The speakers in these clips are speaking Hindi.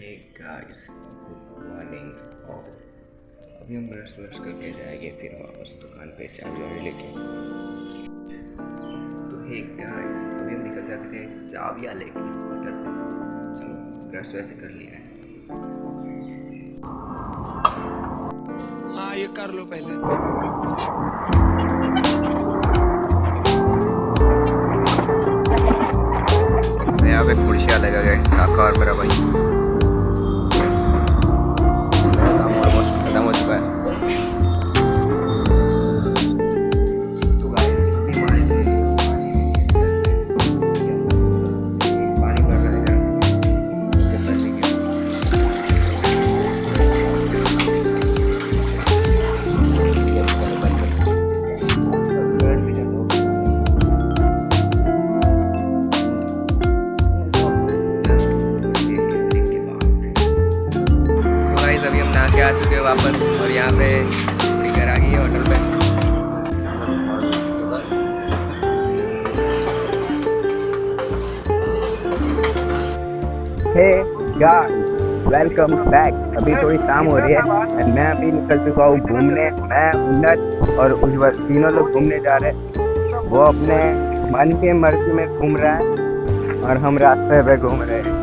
हे गाइस गुड मॉर्निंग अभी हम ब्रश करके जाएँगे फिर वापस दुकान पे चाबी लेके तो हे गाइस अभी हम निकल जाते हैं चाबियाँ लेके चलो ब्रश वैसे कर लिया है। हाँ ये कर लो पहले। मैं यहाँ पे कुर्सियाँ लगा गए काका और मेरा भाई। नहा के आ चुके हैं वापस और यहाँ पे घर आ गई है होटल पे। हे वेलकम बैक अभी थोड़ी शाम हो रही है और मैं अभी निकल चुका हूँ घूमने। मैं, उन्नत और उज्जवल तीनों लोग घूमने जा रहे हैं। वो अपने मन के मर्ज़ी में घूम रहा है और हम रास्ते पे घूम रहे हैं।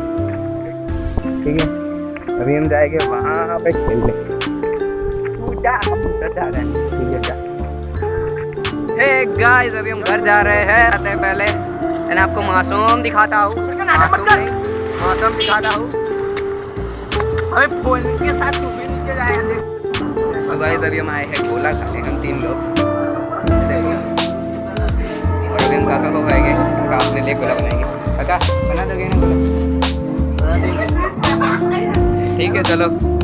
ठीक है? अभी हम जाएँगे वहाँ पे खेलने। गाइस अभी हम घर जा रहे हैं आते हैं पहले। मैंने आपको मासूम दिखाता हूँ। मासूम दिखाता हूँ। अबे फ़ोन के साथ तू भी नीचे जाए तो गाइस अभी हम आए हैं गोला खाने हम तीन लोग। और अभी हम काका को खाएँगे काका अपने लिए गोला बनाएँगे। काका बना दोगे ना गोला? ठीक है चलो।